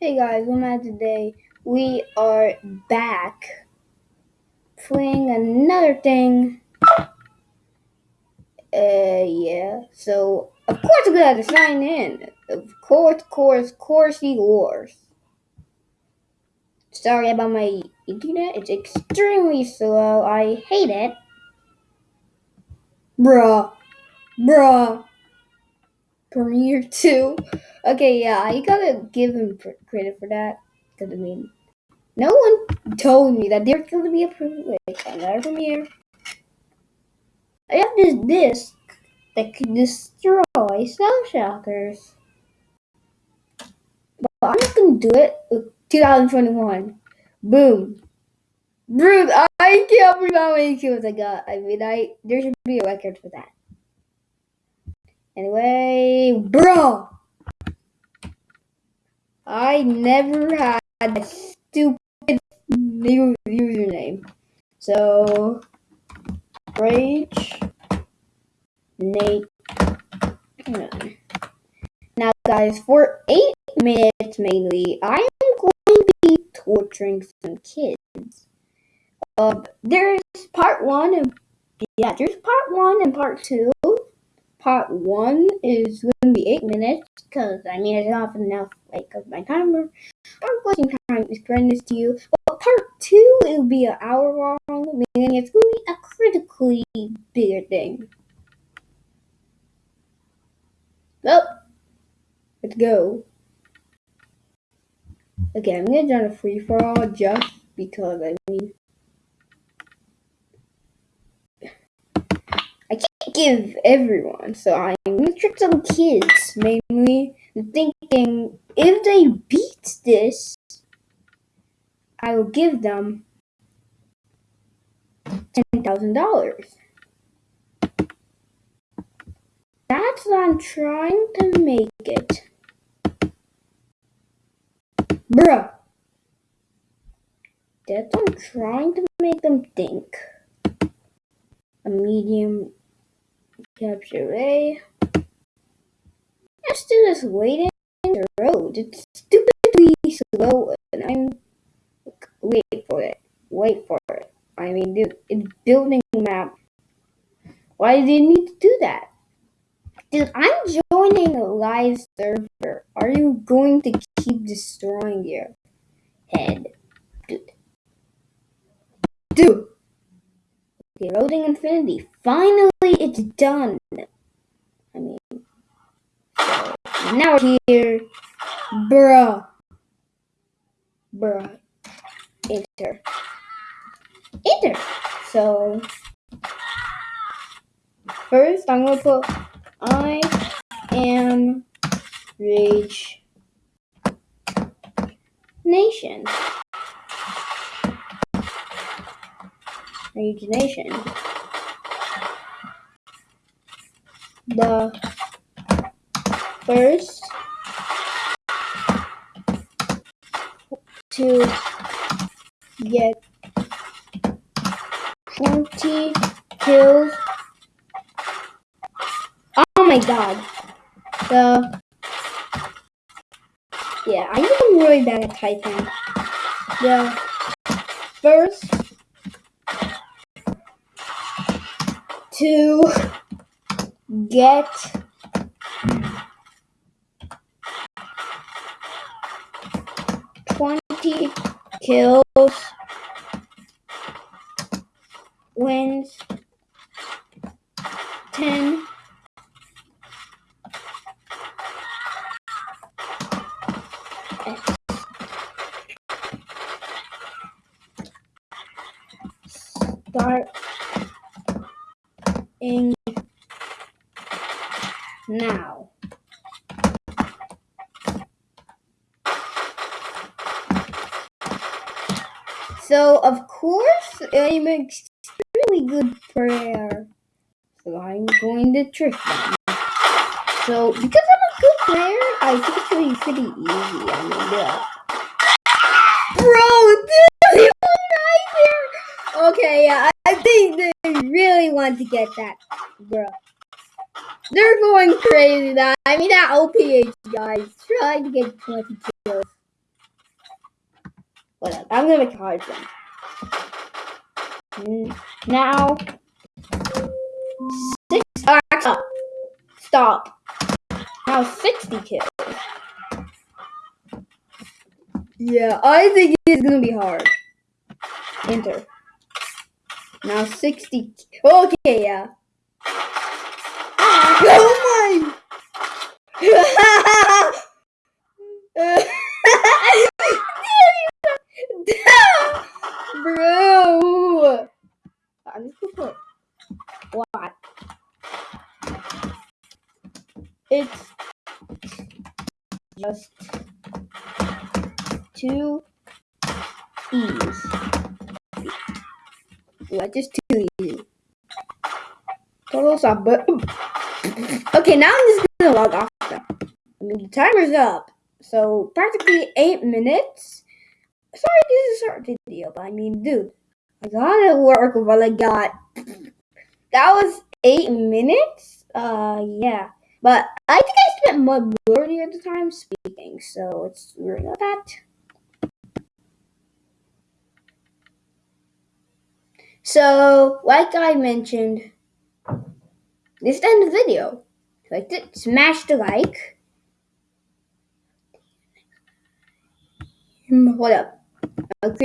Hey guys, at today. We are back playing another thing. Uh, yeah. So, of course, we got to sign in. Of course, course, coursey wars. Sorry about my internet. It's extremely slow. I hate it. Bruh. Bruh. Premiere 2. Okay, yeah, I gotta give him credit for that. Because, I mean, no one told me that there's to be a on our premiere. I have this disc that can destroy Shell Shockers. But I'm just gonna do it with 2021. Boom. Bruce, I can't believe how many kills I got. I mean, I there should be a record for that. Anyway, bro, I never had a stupid new username. So, rage, Nate. Now, guys, for eight minutes mainly, I am going to be torturing some kids. Uh, there's part one, and yeah, there's part one and part two. Part one is going to be eight minutes because I mean it's not have enough like of my timer. I'm wasting time explaining this to you. But part two it will be an hour long, meaning it's going to be a critically bigger thing. Well, let's go. Okay, I'm gonna join a free for all just because I mean I can't give everyone, so I'm some kids mainly thinking if they beat this I will give them ten thousand dollars. That's what I'm trying to make it. Bruh. That's what I'm trying to make them think. A medium capture A. Let's do this waiting in the road. It's stupidly slow and I'm wait for it. Wait for it. I mean dude, it's building map. Why do you need to do that? Dude, I'm joining a live server. Are you going to keep destroying your head? Dude. Dude! Loading infinity. Finally, it's done. I mean, so now we're here. Bruh. Bruh. Enter. Enter. So, first I'm going to put I am Rage Nation. Rage The first to get 20 kills Oh my god. The yeah, I am really bad at typing. The first to get twenty kills wins ten starting now. So, of course, I'm an extremely good player. So, I'm going to trick them. So, because I'm a good player, I think it's going to be pretty easy. I mean, yeah. Bro, dude, right here. Okay, yeah, I think they really want to get that, bro. They're going crazy. That I mean, that OPH guys trying to get 20 kills. Whatever. I'm gonna make a hard one. Now, six. Oh, stop. Stop. Now sixty kills. Yeah, I think it's gonna be hard. Enter. Now sixty. Okay, yeah. Ah, oh my! Bro! I'm just gonna put what? It's just two E's. Yeah, just two E's. Total stop, but okay, now I'm just gonna log off. Now. I mean, the timer's up, so practically eight minutes. Sorry, this is a short video, but I mean, dude, I gotta work what I got. That was eight minutes. Uh, yeah, but I think I spent majority of the time speaking, so it's really not that. So, like I mentioned, this is the end of the video. If liked it, smash the like. What up? Create